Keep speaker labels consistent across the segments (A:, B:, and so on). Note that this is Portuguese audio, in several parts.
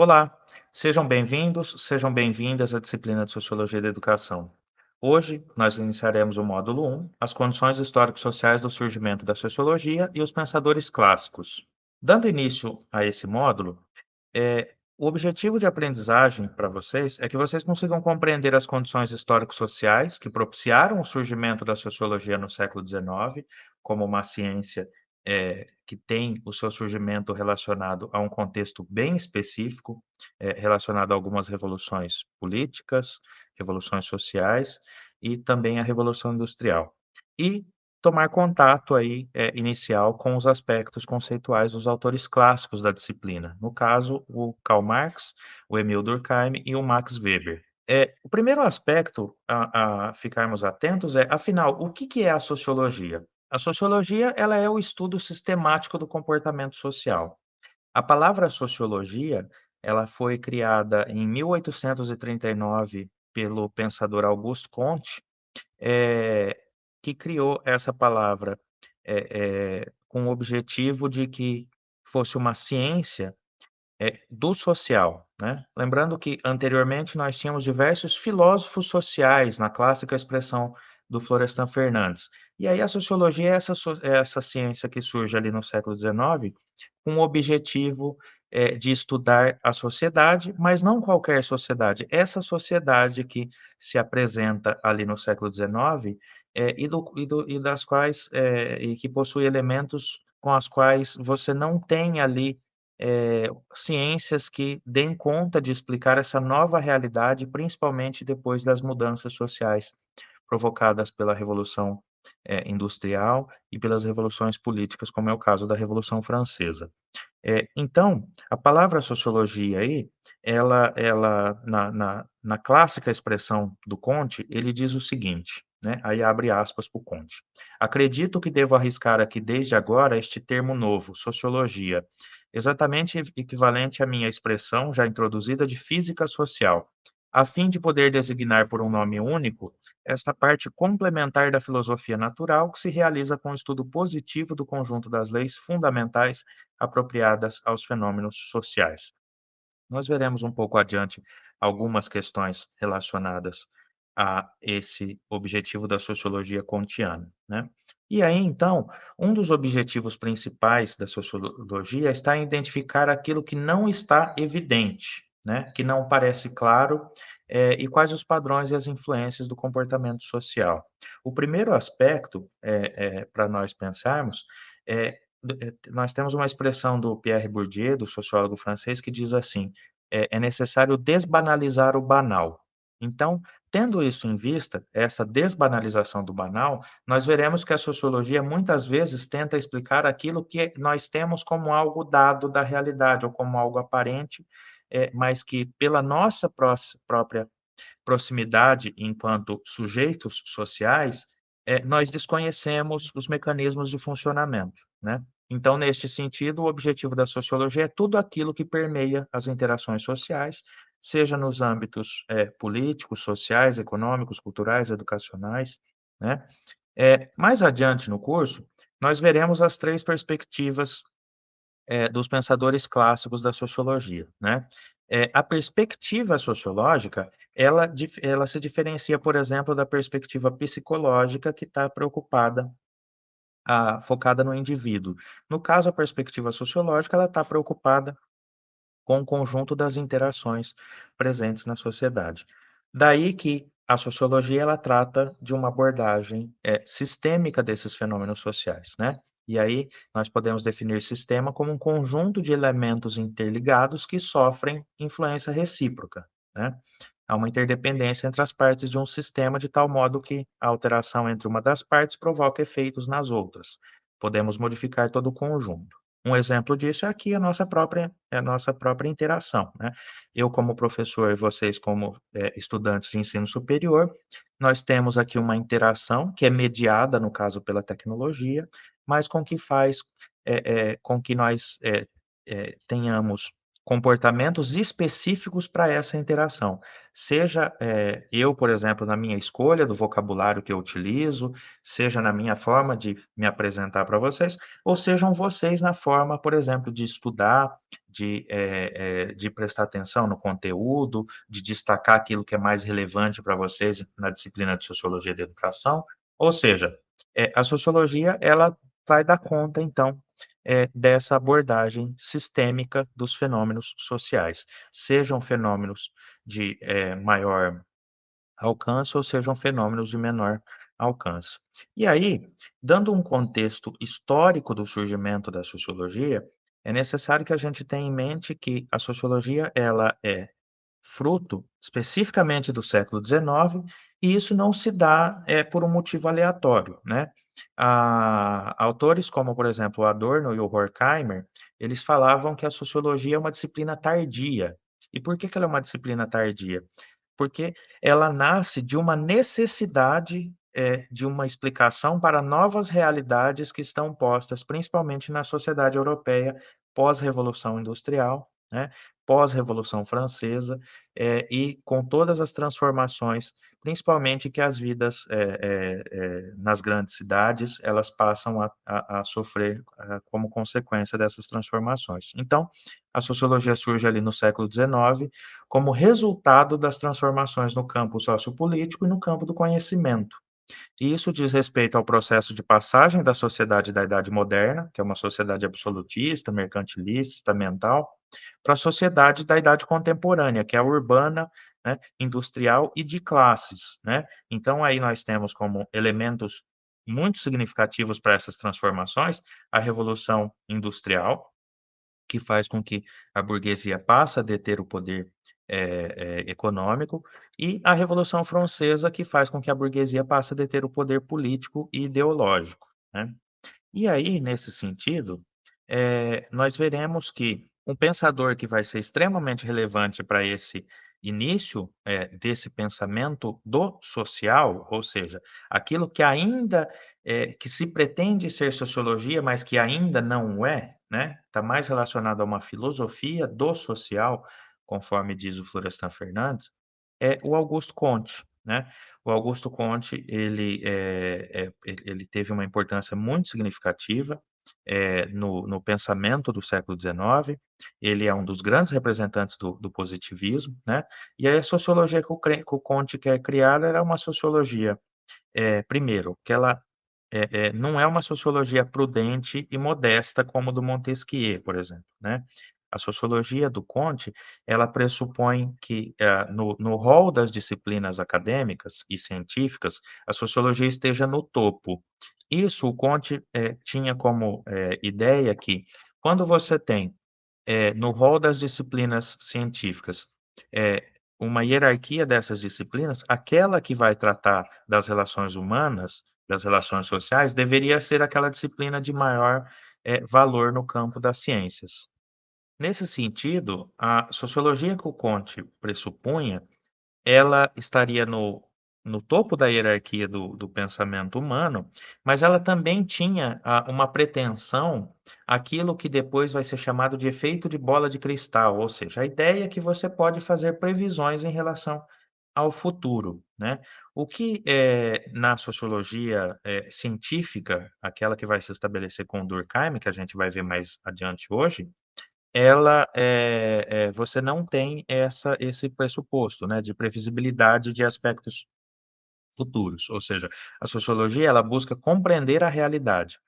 A: Olá, sejam bem-vindos, sejam bem-vindas à disciplina de Sociologia da Educação. Hoje, nós iniciaremos o módulo 1, as condições histórico-sociais do surgimento da sociologia e os pensadores clássicos. Dando início a esse módulo, é, o objetivo de aprendizagem para vocês é que vocês consigam compreender as condições histórico-sociais que propiciaram o surgimento da sociologia no século XIX, como uma ciência eh, que tem o seu surgimento relacionado a um contexto bem específico, eh, relacionado a algumas revoluções políticas, revoluções sociais e também a Revolução Industrial. E tomar contato aí, eh, inicial com os aspectos conceituais dos autores clássicos da disciplina, no caso, o Karl Marx, o Emil Durkheim e o Max Weber. Eh, o primeiro aspecto a a ficarmos atentos é, afinal, o que que é a sociologia? A sociologia, ela é o estudo sistemático do comportamento social. A palavra sociologia, ela foi criada em 1839 pelo pensador Auguste Comte, eh, que criou essa palavra, eh eh, com o objetivo de que fosse uma ciência, do social, né. Lembrando que anteriormente nós tínhamos diversos filósofos sociais na clássica expressão do Florestan Fernandes. E aí a sociologia é essa é essa ciência que surge ali no século XIX, com o objetivo, eh, de estudar a sociedade, mas não qualquer sociedade, essa sociedade que se apresenta ali no século XIX, eh, e do e do e das quais, eh, e que possui elementos com as quais você não tem ali, eh, ciências que deem conta de explicar essa nova realidade, principalmente depois das mudanças sociais provocadas pela Revolução, eh, Industrial e pelas revoluções políticas, como é o caso da Revolução Francesa. Eh, então, a palavra sociologia aí, ela ela na na na clássica expressão do Comte, ele diz o seguinte, né, aí abre aspas para o Comte: "Acredito que devo arriscar aqui desde agora este termo novo, sociologia, exatamente equivalente à minha expressão já introduzida de física social, a fim de poder designar por um nome único esta parte complementar da filosofia natural que se realiza com o estudo positivo do conjunto das leis fundamentais apropriadas aos fenômenos sociais. Nós veremos um pouco adiante algumas questões relacionadas a esse objetivo da sociologia kantiana, né. E aí, então, um dos objetivos principais da sociologia está em identificar aquilo que não está evidente, né, que não parece claro, eh, e quais os padrões e as influências do comportamento social. O primeiro aspecto, eh eh, para nós pensarmos, é nós temos uma expressão do Pierre Bourdieu, do sociólogo francês, que diz assim: "É é necessário desbanalizar o banal". Então, tendo isso em vista, essa desbanalização do banal, nós veremos que a sociologia muitas vezes tenta explicar aquilo que nós temos como algo dado da realidade ou como algo aparente, eh, mas que pela nossa prós própria proximidade enquanto sujeitos sociais, eh, nós desconhecemos os mecanismos de funcionamento, né. Então, neste sentido, o objetivo da sociologia é tudo aquilo que permeia as interações sociais, seja nos âmbitos, eh, políticos, sociais, econômicos, culturais, educacionais, né. Eh, mais adiante no curso, nós veremos as 3 perspectivas eh, dos pensadores clássicos da sociologia, né. Eh, a perspectiva sociológica, ela ela se diferencia, por exemplo, da perspectiva psicológica que está preocupada ah, focada no indivíduo. No caso, a perspectiva sociológica, ela está preocupada com o conjunto das interações presentes na sociedade. Daí que a sociologia, ela trata de uma abordagem, eh, sistêmica desses fenômenos sociais, né. E aí, nós podemos definir sistema como um conjunto de elementos interligados que sofrem influência recíproca, né. Há uma interdependência entre as partes de um sistema, de tal modo que a alteração entre uma das partes provoca efeitos nas outras. Podemos modificar todo o conjunto. Um exemplo disso é aqui a nossa própria a nossa própria interação, né. Eu como professor e vocês como, eh, estudantes de ensino superior, nós temos aqui uma interação que é mediada, no caso, pela tecnologia, mas com que faz, eh eh, com que nós, eh tenhamos comportamentos específicos para essa interação. Seja, eu, por exemplo, na minha escolha do vocabulário que eu utilizo, seja na minha forma de me apresentar para vocês, ou sejam vocês na forma, por exemplo, de estudar, de, eh eh, de prestar atenção no conteúdo, de destacar aquilo que é mais relevante para vocês na disciplina de Sociologia da Educação. Ou seja, eh, a sociologia, ela vai dar conta, então, eh, dessa abordagem sistêmica dos fenômenos sociais, sejam fenômenos de, eh, maior alcance ou sejam fenômenos de menor alcance. E aí, dando um contexto histórico do surgimento da sociologia, é necessário que a gente tenha em mente que a sociologia ela é fruto especificamente do século XIX, e isso não se dá, eh, por um motivo aleatório, né. Autores como, por exemplo, Adorno e o Horkheimer, eles falavam que a sociologia é uma disciplina tardia. E por que que ela é uma disciplina tardia? Porque ela nasce de uma necessidade, eh, de uma explicação para novas realidades que estão postas, principalmente na sociedade europeia pós-revolução industrial, né, pós-revolução francesa, eh, e com todas as transformações, principalmente que as vidas, eh eh nas grandes cidades, elas passam a a a sofrer, ah, como consequência dessas transformações. Então, a sociologia surge ali no século XIX, como resultado das transformações no campo sociopolítico e no campo do conhecimento. E isso diz respeito ao processo de passagem da sociedade da Idade Moderna, que é uma sociedade absolutista, mercantilista, estamental, para a sociedade da Idade Contemporânea, que é a urbana, né, industrial e de classes, né. Então aí nós temos como elementos muito significativos para essas transformações, a Revolução Industrial, que faz com que a burguesia passa a deter o poder, eh eh, econômico, e a Revolução Francesa, que faz com que a burguesia passe a deter o poder político e ideológico, né. E aí, nesse sentido, eh, nós veremos que um pensador que vai ser extremamente relevante para esse início, eh, desse pensamento do social, ou seja, aquilo que ainda, eh, que se pretende ser sociologia, mas que ainda não é, né, está mais relacionado a uma filosofia do social, conforme diz o Florestan Fernandes, é o Augusto Comte, né. O Augusto Comte, ele, eh ele ele teve uma importância muito significativa, eh, no no pensamento do século XIX, ele é um dos grandes representantes do do positivismo, né, e aí a sociologia que o que o Comte quer criar era uma sociologia, eh, primeiro, que ela, eh, não é uma sociologia prudente e modesta como do Montesquieu, por exemplo, né. A sociologia do Comte, ela pressupõe que, no no rol das disciplinas acadêmicas e científicas, a sociologia esteja no topo. Isso o Comte, eh, tinha como, eh, ideia que, quando você tem, eh, no rol das disciplinas científicas, uma hierarquia dessas disciplinas, aquela que vai tratar das relações humanas, das relações sociais, deveria ser aquela disciplina de maior, valor no campo das ciências. Nesse sentido, a sociologia que o Comte pressupunha, ela estaria no no topo da hierarquia do do pensamento humano, mas ela também tinha, ah, uma pretensão, aquilo que depois vai ser chamado de efeito de bola de cristal, ou seja, a ideia que você pode fazer previsões em relação ao futuro, né. O que, eh, na sociologia, eh, científica, aquela que vai se estabelecer com Durkheim, que a gente vai ver mais adiante hoje, ela, eh eh, você não tem essa esse pressuposto, né, de previsibilidade de aspectos futuros, ou seja, a sociologia ela busca compreender a realidade,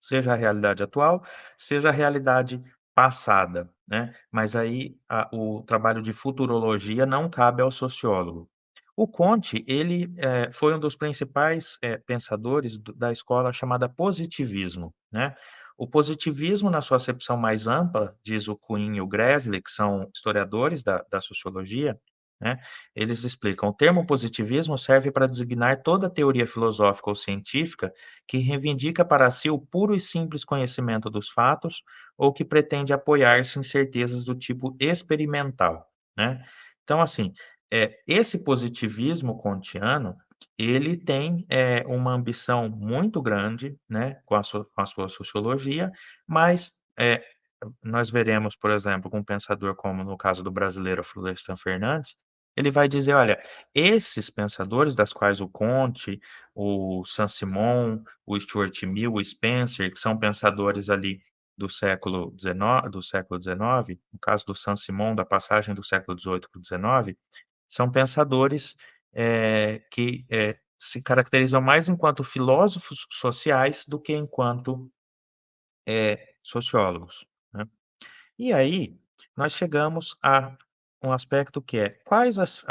A: seja a realidade atual, seja a realidade passada, né, mas aí a o trabalho de futurologia não cabe ao sociólogo. O Comte, ele, eh, foi um dos principais, eh, pensadores do da escola chamada positivismo, né. O positivismo, na sua acepção mais ampla, diz o Quine e o Gresly, que são historiadores da da sociologia, né, eles explicam: "O termo positivismo serve para designar toda teoria filosófica ou científica que reivindica para si o puro e simples conhecimento dos fatos ou que pretende apoiar-se em certezas do tipo experimental", né. Então, assim, eh, esse positivismo kantiano, ele tem, eh, uma ambição muito grande, né, com a com a sua sociologia, mas, eh, nós veremos, por exemplo, com um pensador como no caso do brasileiro Florestan Fernandes, ele vai dizer: "Olha, esses pensadores das quais o Comte, o Saint-Simon, o Stuart Mill, o Spencer, que são pensadores ali do século XIX do século XIX, no caso do Saint-Simon, da passagem do século XVIII para o XIX, são pensadores, eh, que, eh, se caracterizam mais enquanto filósofos sociais do que enquanto, eh, sociólogos. E aí, nós chegamos a um aspecto que é: quais as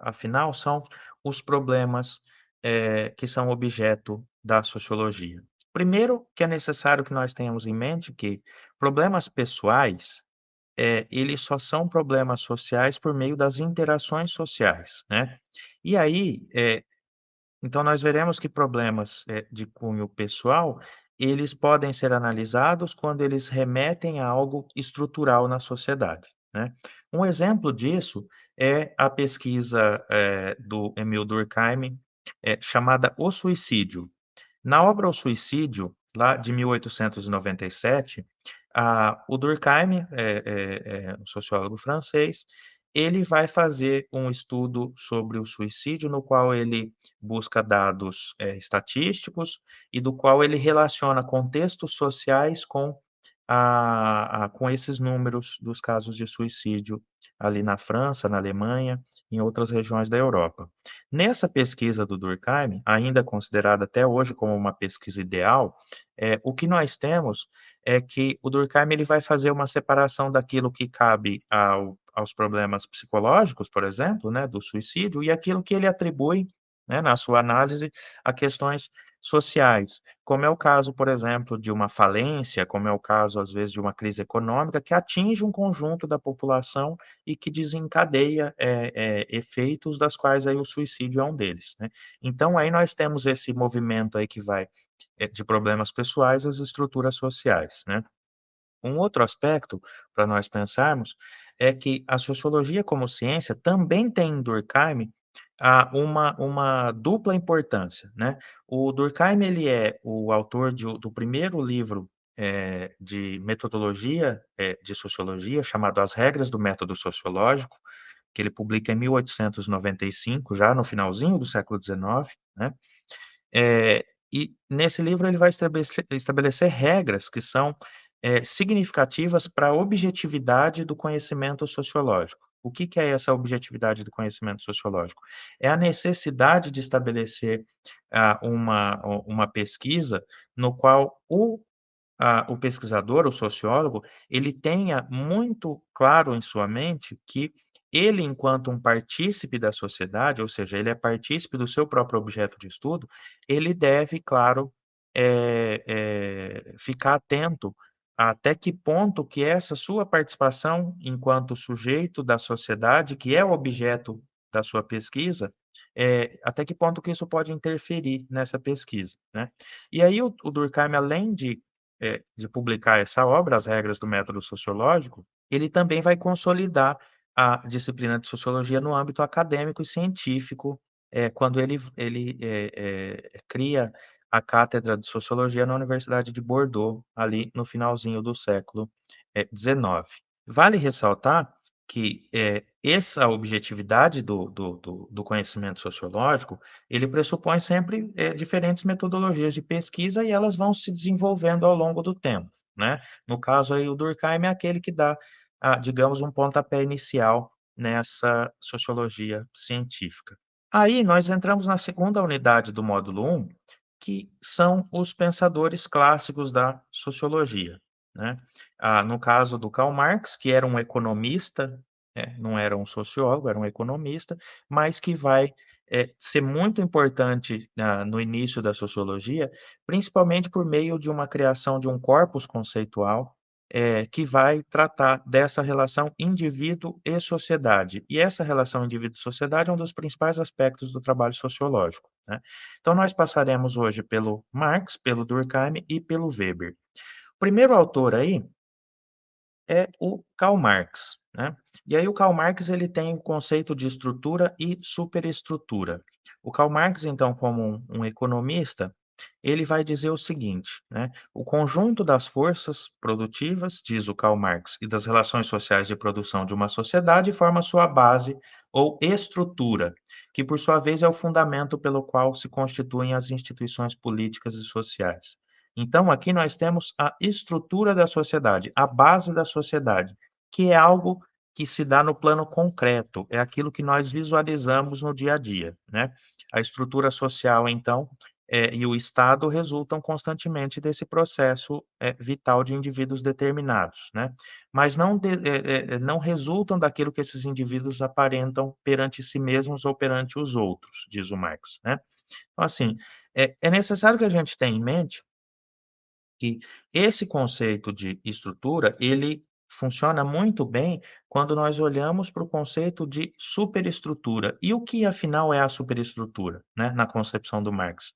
A: afinal são os problemas, eh, que são objeto da sociologia? Primeiro, que é necessário que nós tenhamos em mente que problemas pessoais, eh, eles só são problemas sociais por meio das interações sociais, né. E aí, eh, então nós veremos que problemas, de cunho pessoal, eles podem ser analisados quando eles remetem a algo estrutural na sociedade, né. Um exemplo disso é a pesquisa, eh, do Emile Durkheim, eh, chamada O Suicídio. Na obra O Suicídio, lá de 1897, ah, o Durkheim, é é é um sociólogo francês, ele vai fazer um estudo sobre o suicídio, no qual ele busca dados, eh, estatísticos e do qual ele relaciona contextos sociais com a a com esses números dos casos de suicídio ali na França, na Alemanha, em outras regiões da Europa. Nessa pesquisa do Durkheim, ainda considerada até hoje como uma pesquisa ideal, eh, o que nós temos é que o Durkheim ele vai fazer uma separação daquilo que cabe ao aos problemas psicológicos, por exemplo, né, do suicídio, e aquilo que ele atribui, né, na sua análise, a questões sociais, como é o caso, por exemplo, de uma falência, como é o caso, às vezes, de uma crise econômica que atinge um conjunto da população e que desencadeia, eh eh, efeitos das quais aí o suicídio é um deles, né. Então aí nós temos esse movimento aí que vai, de problemas pessoais às estruturas sociais, né. Um outro aspecto para nós pensarmos é que a sociologia como ciência também tem em Durkheim, uma uma dupla importância, né. O Durkheim ele é o autor de do primeiro livro, eh, de metodologia, eh, de sociologia, chamado As Regras do Método Sociológico, que ele publica em 1895, já no finalzinho do século XIX, né. Eh, e nesse livro ele vai estabelecer estabelecer regras que são, eh, significativas para a objetividade do conhecimento sociológico. O que que é essa objetividade do conhecimento sociológico? É a necessidade de estabelecer, ah, uma uma pesquisa no qual o ah, o pesquisador, o sociólogo, ele tenha muito claro em sua mente que ele, enquanto um partícipe da sociedade, ou seja, ele é partícipe do seu próprio objeto de estudo, ele deve, claro, eh eh, ficar atento até que ponto que essa sua participação enquanto sujeito da sociedade, que é o objeto da sua pesquisa, eh, até que ponto que isso pode interferir nessa pesquisa, né. E aí o o Durkheim, além de, de publicar essa obra, As Regras do Método Sociológico, ele também vai consolidar a disciplina de sociologia no âmbito acadêmico e científico, eh, quando ele ele, eh, cria a cátedra de sociologia na Universidade de Bordeaux, ali no finalzinho do século, XIX. Vale ressaltar que, eh, essa objetividade do do do conhecimento sociológico, ele pressupõe sempre, eh, diferentes metodologias de pesquisa e elas vão se desenvolvendo ao longo do tempo, né. No caso aí o Durkheim é aquele que dá, ah, digamos um pontapé inicial nessa sociologia científica. Aí nós entramos na segunda unidade do módulo 1, que são os pensadores clássicos da sociologia, né. Ah, no caso do Karl Marx, que era um economista, né, não era um sociólogo, era um economista, mas que vai, eh, ser muito importante no início da sociologia, principalmente por meio de uma criação de um corpus conceitual, eh, que vai tratar dessa relação indivíduo e sociedade. E essa relação indivíduo-sociedade é um dos principais aspectos do trabalho sociológico, né. Então nós passaremos hoje pelo Marx, pelo Durkheim e pelo Weber. O primeiro autor aí é o Karl Marx, né. E aí o Karl Marx ele tem o conceito de estrutura e superestrutura. O Karl Marx então como um um economista, ele vai dizer o seguinte, né, o conjunto das forças produtivas, diz o Karl Marx, e das relações sociais de produção de uma sociedade forma sua base ou estrutura, que por sua vez é o fundamento pelo qual se constituem as instituições políticas e sociais. Então, aqui nós temos a estrutura da sociedade, a base da sociedade, que é algo que se dá no plano concreto, é aquilo que nós visualizamos no dia a dia, né? A estrutura social, então, eh, e o Estado resultam constantemente desse processo, eh, vital de indivíduos determinados, né? Mas não de eh, não resultam daquilo que esses indivíduos aparentam perante si mesmos ou perante os outros, diz o Marx, né? Então, assim, é é necessário que a gente tenha em mente que esse conceito de estrutura, ele funciona muito bem quando nós olhamos para o conceito de superestrutura. E o que afinal é a superestrutura, né, na concepção do Marx?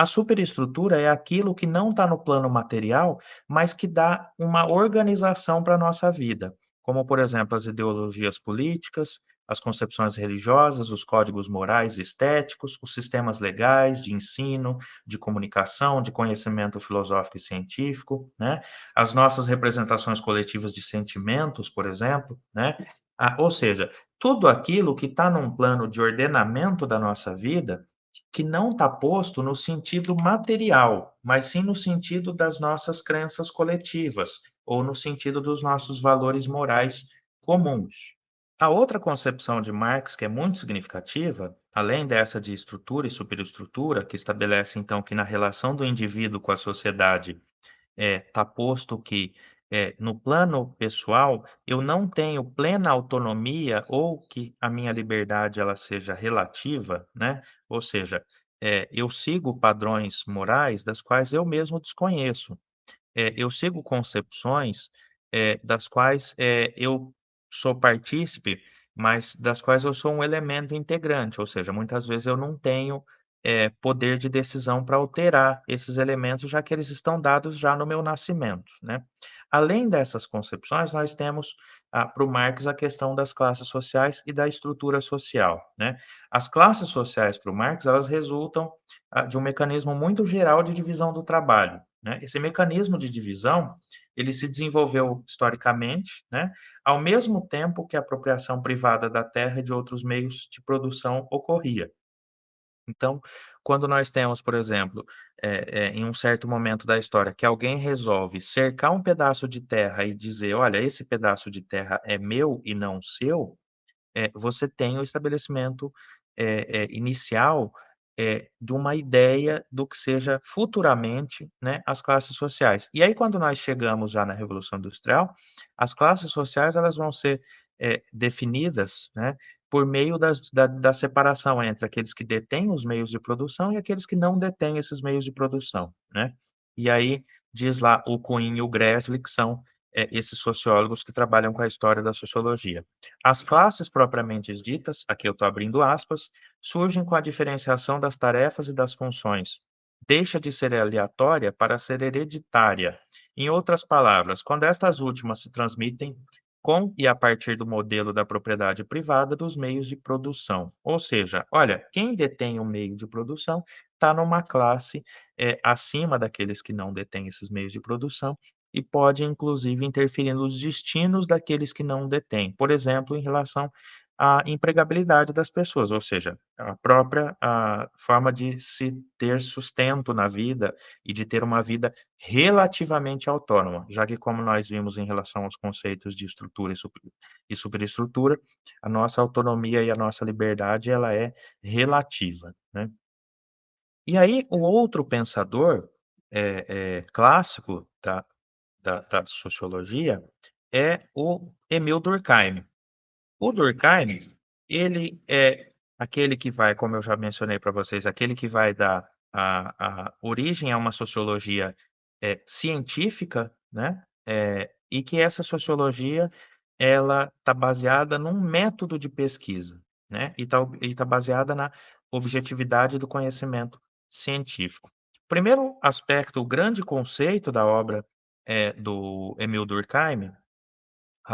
A: A superestrutura é aquilo que não está no plano material, mas que dá uma organização para a nossa vida, como, por exemplo, as ideologias políticas, as concepções religiosas, os códigos morais e estéticos, os sistemas legais de ensino, de comunicação, de conhecimento filosófico e científico, né? As nossas representações coletivas de sentimentos, por exemplo, né? Ah, ou seja, tudo aquilo que está num plano de ordenamento da nossa vida que não está posto no sentido material, mas sim no sentido das nossas crenças coletivas, ou no sentido dos nossos valores morais comuns. A outra concepção de Marx, que é muito significativa, além dessa de estrutura e superestrutura, que estabelece então que na relação do indivíduo com a sociedade é, tá posto que, eh, no plano pessoal, eu não tenho plena autonomia ou que a minha liberdade ela seja relativa, né, ou seja, eh, eu sigo padrões morais das quais eu mesmo desconheço. Eh, eu sigo concepções, das quais, eu sou partícipe, mas das quais eu sou um elemento integrante, ou seja, muitas vezes eu não tenho, eh, poder de decisão para alterar esses elementos, já que eles estão dados já no meu nascimento, né. Além dessas concepções, nós temos, ah, para o Marx, a questão das classes sociais e da estrutura social, né. As classes sociais para o Marx, elas resultam, ah, de um mecanismo muito geral de divisão do trabalho, né. Esse mecanismo de divisão, ele se desenvolveu historicamente, né, ao mesmo tempo que a apropriação privada da terra e de outros meios de produção ocorria. Então, quando nós temos, por exemplo, eh eh, em um certo momento da história, que alguém resolve cercar um pedaço de terra e dizer: "Olha, esse pedaço de terra é meu e não seu", eh, você tem o estabelecimento, inicial, de uma ideia do que seja futuramente, né, as classes sociais. E aí quando nós chegamos já na Revolução Industrial, as classes sociais elas vão ser, definidas, né, por meio das da da separação entre aqueles que detêm os meios de produção e aqueles que não detêm esses meios de produção, né. E aí diz lá o Quine e o Gresly que são, eh, esses sociólogos que trabalham com a história da sociologia. As classes propriamente ditas, aqui eu estou abrindo aspas, surgem com a diferenciação das tarefas e das funções. Deixa de ser aleatória para ser hereditária. Em outras palavras, quando estas últimas se transmitem com e a partir do modelo da propriedade privada dos meios de produção. Ou seja, olha, quem detém o meio de produção está numa classe, eh, acima daqueles que não detêm esses meios de produção e pode inclusive interferir nos destinos daqueles que não detêm. Por exemplo, em relação à empregabilidade das pessoas, ou seja, a própria, a forma de se ter sustento na vida e de ter uma vida relativamente autônoma, já que como nós vimos em relação aos conceitos de estrutura e super superestrutura, a nossa autonomia e a nossa liberdade ela é relativa, né. E aí o outro pensador, eh eh, clássico da da da sociologia é o Emil Durkheim. O Durkheim, ele é aquele que vai, como eu já mencionei para vocês, aquele que vai dar a a origem a uma sociologia, eh, científica, né, eh, e que essa sociologia, ela está baseada num método de pesquisa, né, e está está baseada na objetividade do conhecimento científico. Primeiro aspecto, o grande conceito da obra, eh, do Emil Durkheim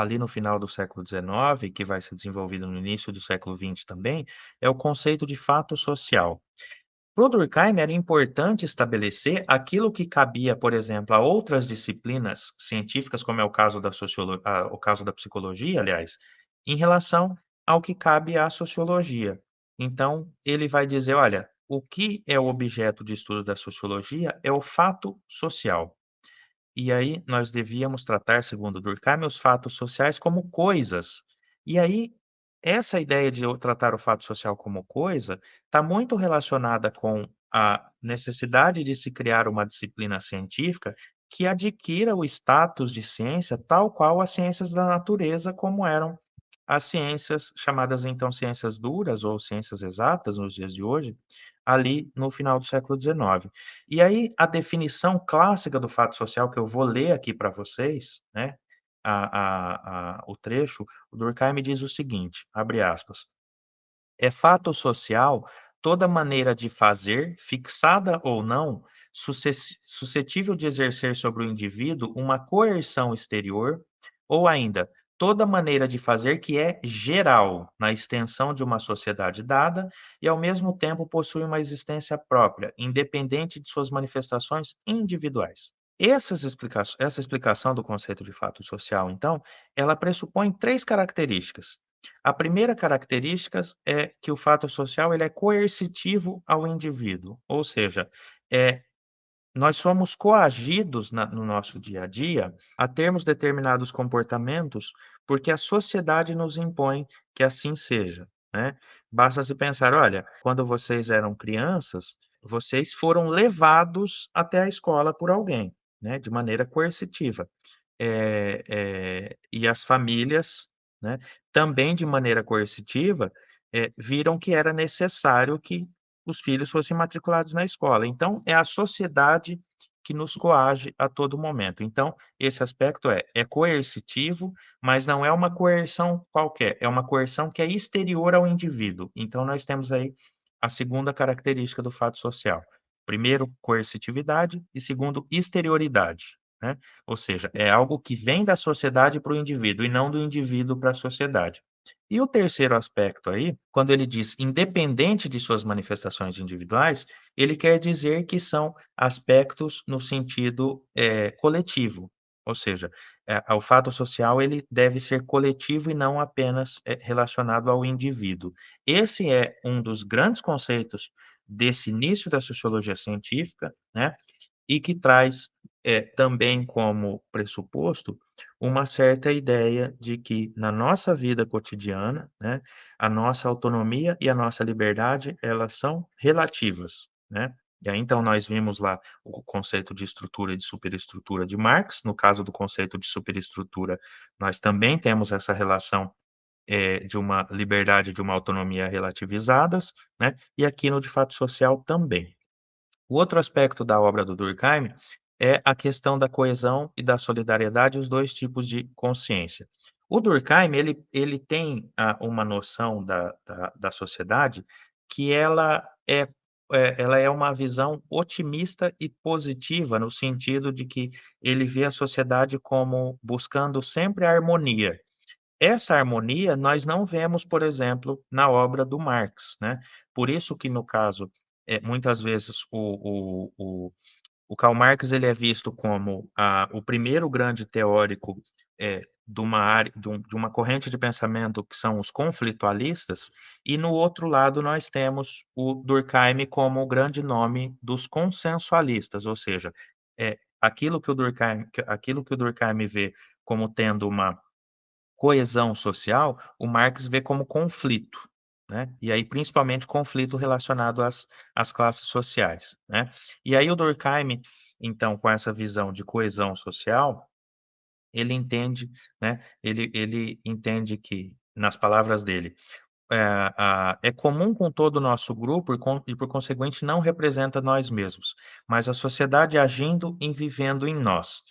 A: ali no final do século XIX, que vai ser desenvolvido no início do século XX também, é o conceito de fato social. Para Durkheim era importante estabelecer aquilo que cabia, por exemplo, a outras disciplinas científicas, como é o caso da sociolo ah, o caso da psicologia, aliás, em relação ao que cabe à sociologia. Então, ele vai dizer: "Olha, o que é o objeto de estudo da sociologia é o fato social. E aí nós devíamos tratar, segundo Durkheim, os fatos sociais como coisas. E aí, essa ideia de tratar o fato social como coisa está muito relacionada com a necessidade de se criar uma disciplina científica que adquira o status de ciência tal qual as ciências da natureza, como eram as ciências chamadas então ciências duras ou ciências exatas nos dias de hoje, ali no final do século XIX. E aí a definição clássica do fato social que eu vou ler aqui para vocês, né, a a a o trecho, o Durkheim diz o seguinte, abre aspas: "É fato social toda maneira de fazer, fixada ou não, suscetível de exercer sobre o indivíduo uma coerção exterior, ou ainda toda maneira de fazer que é geral na extensão de uma sociedade dada e, ao mesmo tempo, possui uma existência própria, independente de suas manifestações individuais. Explica essa explicação do conceito de fato social, então, ela pressupõe três características. A primeira característica é que o fato social ele é coercitivo ao indivíduo, ou seja, é nós somos coagidos na no nosso dia a dia a termos determinados comportamentos, porque a sociedade nos impõe que assim seja, né. Basta se pensar: olha, quando vocês eram crianças, vocês foram levados até a escola por alguém, né, de maneira coercitiva. Eh eh, e as famílias, né, também de maneira coercitiva, eh, viram que era necessário que os filhos fossem matriculados na escola. Então, é a sociedade que nos coage a todo momento. Então, esse aspecto é é coercitivo, mas não é uma coerção qualquer, é uma coerção que é exterior ao indivíduo. Então, nós temos aí a segunda característica do fato social. Primeiro, coercitividade e segundo, exterioridade, né. Ou seja, é algo que vem da sociedade para o indivíduo e não do indivíduo para a sociedade. E o terceiro aspecto aí, quando ele diz independente de suas manifestações individuais, ele quer dizer que são aspectos no sentido, eh, coletivo, ou seja, eh, o fato social ele deve ser coletivo e não apenas, eh, relacionado ao indivíduo. Esse é um dos grandes conceitos desse início da sociologia científica, né, e que traz, eh, também como pressuposto, uma certa ideia de que na nossa vida cotidiana, né, a nossa autonomia e a nossa liberdade, elas são relativas, né. E aí então nós vimos lá o conceito de estrutura e de superestrutura de Marx, no caso do conceito de superestrutura, nós também temos essa relação, eh, de uma liberdade de uma autonomia relativizadas, né, e aqui no de fato social também. O outro aspecto da obra do Durkheim é a questão da coesão e da solidariedade, os 2 tipos de consciência. O Durkheim, ele ele tem, ah, uma noção da da da sociedade que ela é é ela é uma visão otimista e positiva, no sentido de que ele vê a sociedade como buscando sempre a harmonia. Essa harmonia nós não vemos, por exemplo, na obra do Marx, né. Por isso que no caso, eh, muitas vezes o o o o Karl Marx ele é visto como a o primeiro grande teórico, eh, de uma área de um uma corrente de pensamento que são os conflitualistas, e no outro lado nós temos o Durkheim como o grande nome dos consensualistas, ou seja, eh, aquilo que o Durkheim aquilo que o Durkheim vê como tendo uma coesão social, o Marx vê como conflito, né, e aí principalmente conflito relacionado às às classes sociais, né. E aí o Durkheim, então, com essa visão de coesão social, ele entende, né, ele ele entende que, nas palavras dele, eh, a é comum com todo o nosso grupo e com e por conseguinte não representa nós mesmos, mas a sociedade agindo e vivendo em nós.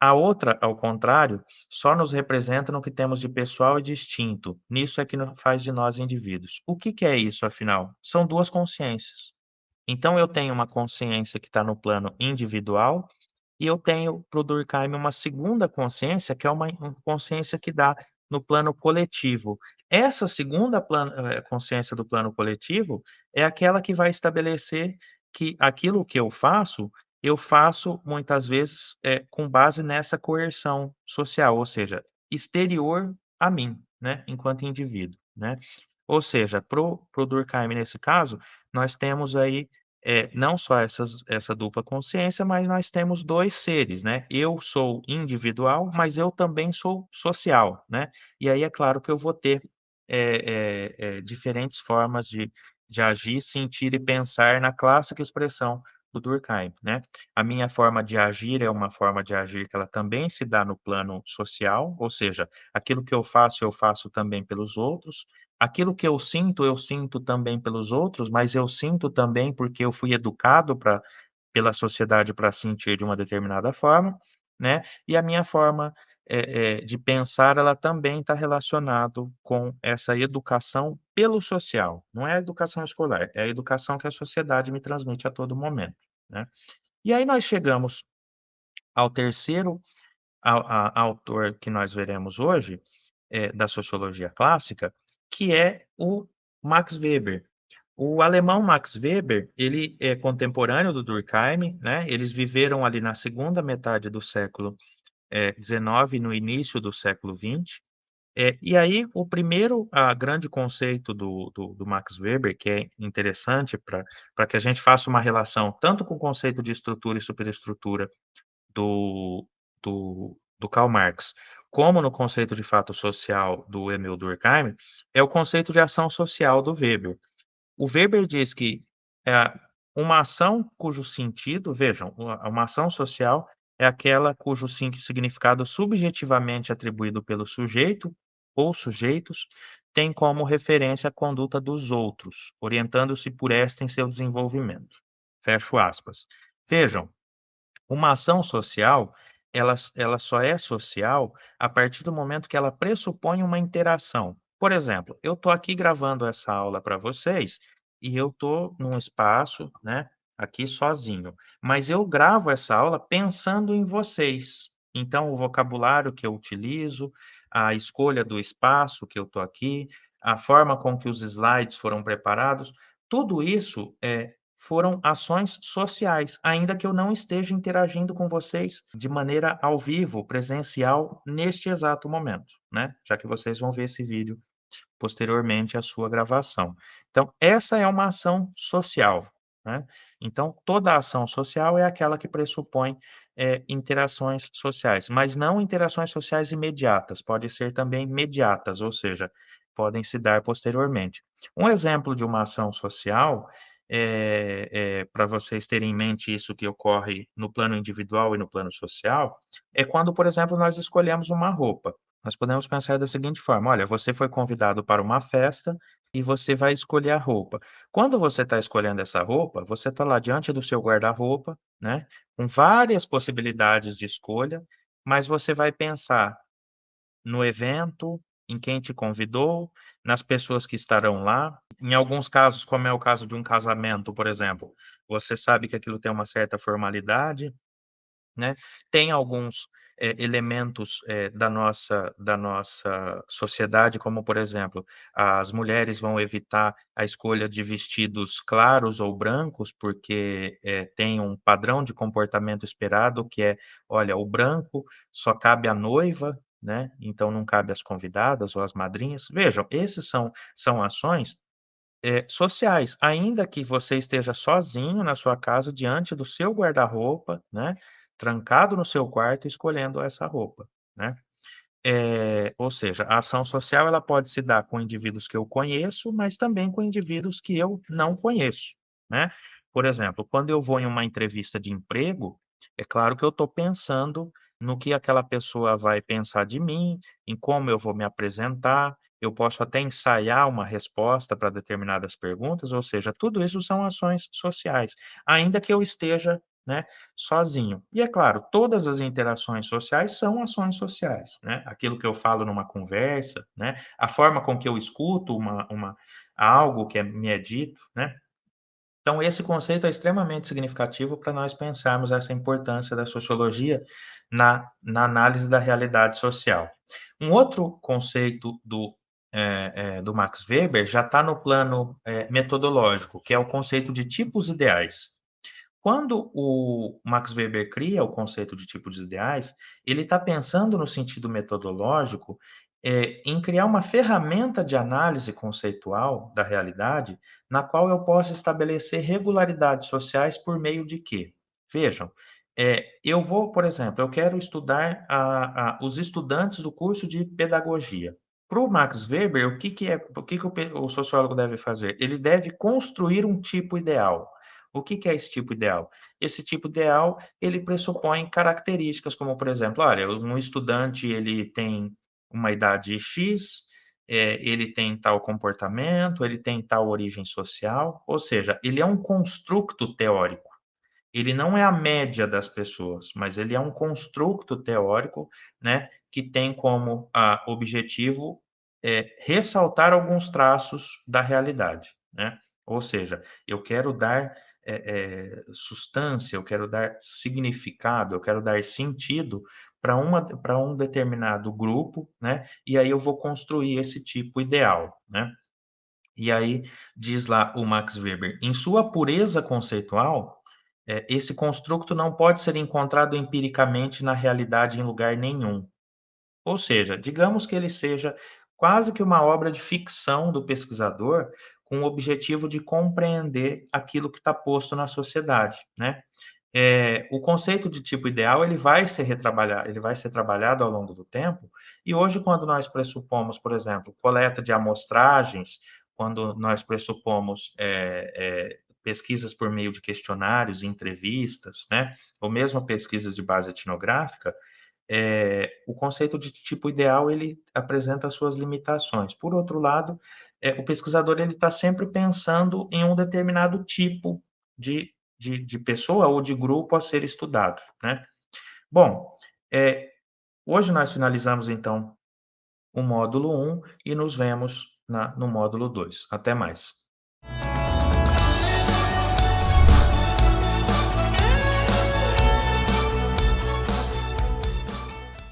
A: A outra, ao contrário, só nos representa no que temos de pessoal e distinto, nisso é que faz de nós indivíduos. O que que é isso afinal? São 2 consciências. Então eu tenho uma consciência que está no plano individual, e eu tenho, para o Durkheim, uma segunda consciência, que é uma consciência que dá no plano coletivo. Essa segunda eh, consciência do plano coletivo é aquela que vai estabelecer que aquilo que eu faço, eu faço muitas vezes, eh, com base nessa coerção social, ou seja, exterior a mim, né, enquanto indivíduo, né. Ou seja, para o para o Durkheim, nesse caso, nós temos aí, eh, não só essas essa dupla consciência, mas nós temos 2 seres, né. Eu sou individual, mas eu também sou social, né. E aí é claro que eu vou ter, eh eh, diferentes formas de de agir, sentir e pensar na clássica expressão do Durkheim, né. A minha forma de agir é uma forma de agir que ela também se dá no plano social, ou seja, aquilo que eu faço, eu faço também pelos outros. Aquilo que eu sinto, eu sinto também pelos outros, mas eu sinto também porque eu fui educado pra pela sociedade para sentir de uma determinada forma, né. E a minha forma, eh eh, de pensar, ela também está relacionado com essa educação pelo social, não é a educação escolar, é a educação que a sociedade me transmite a todo momento, né. E aí nós chegamos ao terceiro ao a autor que nós veremos hoje, eh, da sociologia clássica, que é o Max Weber. O alemão Max Weber, ele é contemporâneo do Durkheim, né, eles viveram ali na segunda metade do século, eh, 19 no início do século 20. Eh, e aí o primeiro, ah, grande conceito do do do Max Weber, que é interessante pra que a gente faça uma relação tanto com o conceito de estrutura e superestrutura do do do Karl Marx, como no conceito de fato social do Emile Durkheim, é o conceito de ação social do Weber. O Weber diz que, eh, uma ação cujo sentido vejam, uma ação social é aquela cujo significado subjetivamente atribuído pelo sujeito ou sujeitos tem como referência a conduta dos outros, orientando-se por esta em seu desenvolvimento. Fecho aspas. Vejam, uma ação social, ela ela só é social a partir do momento que ela pressupõe uma interação. Por exemplo, eu estou aqui gravando essa aula para vocês, e eu estou num espaço, né, aqui sozinho, mas eu gravo essa aula pensando em vocês. Então o vocabulário que eu utilizo, a escolha do espaço que eu estou aqui, a forma com que os slides foram preparados, tudo isso, eh, foram ações sociais, ainda que eu não esteja interagindo com vocês de maneira ao vivo, presencial, neste exato momento, né, já que vocês vão ver esse vídeo posteriormente à sua gravação. Então essa é uma ação social, né. Então toda ação social é aquela que pressupõe, eh, interações sociais, mas não interações sociais imediatas, pode ser também mediatas, ou seja, podem se dar posteriormente. Um exemplo de uma ação social, eh eh, pra vocês terem em mente isso que ocorre no plano individual e no plano social, é quando, por exemplo, nós escolhemos uma roupa. Nós podemos pensar da seguinte forma: olha, você foi convidado para uma festa e você vai escolher a roupa. Quando você está escolhendo essa roupa, você está lá diante do seu guarda-roupa, né, com várias possibilidades de escolha, mas você vai pensar no evento, em quem te convidou, nas pessoas que estarão lá. Em alguns casos, como é o caso de um casamento, por exemplo, você sabe que aquilo tem uma certa formalidade, né. Tem alguns, eh, elementos, eh, da nossa da nossa sociedade, como por exemplo, as mulheres vão evitar a escolha de vestidos claros ou brancos, porque, eh, tem um padrão de comportamento esperado que é: olha, o branco só cabe à noiva, né, então não cabe às convidadas ou às madrinhas. Vejam, esses são são ações, sociais, ainda que você esteja sozinho na sua casa, diante do seu guarda-roupa, né, trancado no seu quarto, escolhendo essa roupa, né. Eh, ou seja, a ação social ela pode se dar com indivíduos que eu conheço, mas também com indivíduos que eu não conheço, né. Por exemplo, quando eu vou em uma entrevista de emprego, é claro que eu estou pensando no que aquela pessoa vai pensar de mim, em como eu vou me apresentar, eu posso até ensaiar uma resposta para determinadas perguntas, ou seja, tudo isso são ações sociais, ainda que eu esteja, né, sozinho. E é claro, todas as interações sociais são ações sociais, né, aquilo que eu falo numa conversa, né, a forma com que eu escuto uma uma algo que é me é dito, né. Então, esse conceito é extremamente significativo para nós pensarmos essa importância da sociologia na, na análise da realidade social. Um outro conceito do, é, é, do Max Weber já está no plano é, metodológico, que é o conceito de tipos ideais. Quando o Max Weber cria o conceito de tipos ideais, ele está pensando no sentido metodológico é, em criar uma ferramenta de análise conceitual da realidade, na qual eu possa estabelecer regularidades sociais por meio de quê? Vejam, é, eu vou, por exemplo, eu quero estudar a, a, os estudantes do curso de pedagogia. Para o Max Weber, o que, que é, o que, que o, o sociólogo deve fazer? Ele deve construir um tipo ideal. O que, que é esse tipo ideal? Esse tipo ideal, ele pressupõe características, como, por exemplo, olha, um estudante, ele tem uma idade X, é, ele tem tal comportamento, ele tem tal origem social, ou seja, ele é um construto teórico. Ele não é a média das pessoas, mas ele é um construto teórico, né, que tem como ah, objetivo é, ressaltar alguns traços da realidade, né? Ou seja, eu quero dar é, é, substância, eu quero dar significado, eu quero dar sentido para uma para um determinado grupo, né? E aí eu vou construir esse tipo ideal, né? E aí diz lá o Max Weber, em sua pureza conceitual, é, esse construto não pode ser encontrado empiricamente na realidade em lugar nenhum. Ou seja, digamos que ele seja quase que uma obra de ficção do pesquisador com o objetivo de compreender aquilo que está posto na sociedade, né? É, o conceito de tipo ideal ele vai ser retrabalhado, ele vai ser trabalhado ao longo do tempo. E hoje, quando nós pressupomos, por exemplo, coleta de amostragens, quando nós pressupomos é, é, pesquisas por meio de questionários, entrevistas, né, ou mesmo pesquisas de base etnográfica, é, o conceito de tipo ideal ele apresenta suas limitações. Por outro lado, é, o pesquisador ele está sempre pensando em um determinado tipo de de, de pessoa ou de grupo a ser estudado, né? Bom, é, hoje nós finalizamos, então, o módulo 1 e nos vemos na, no módulo 2. Até mais.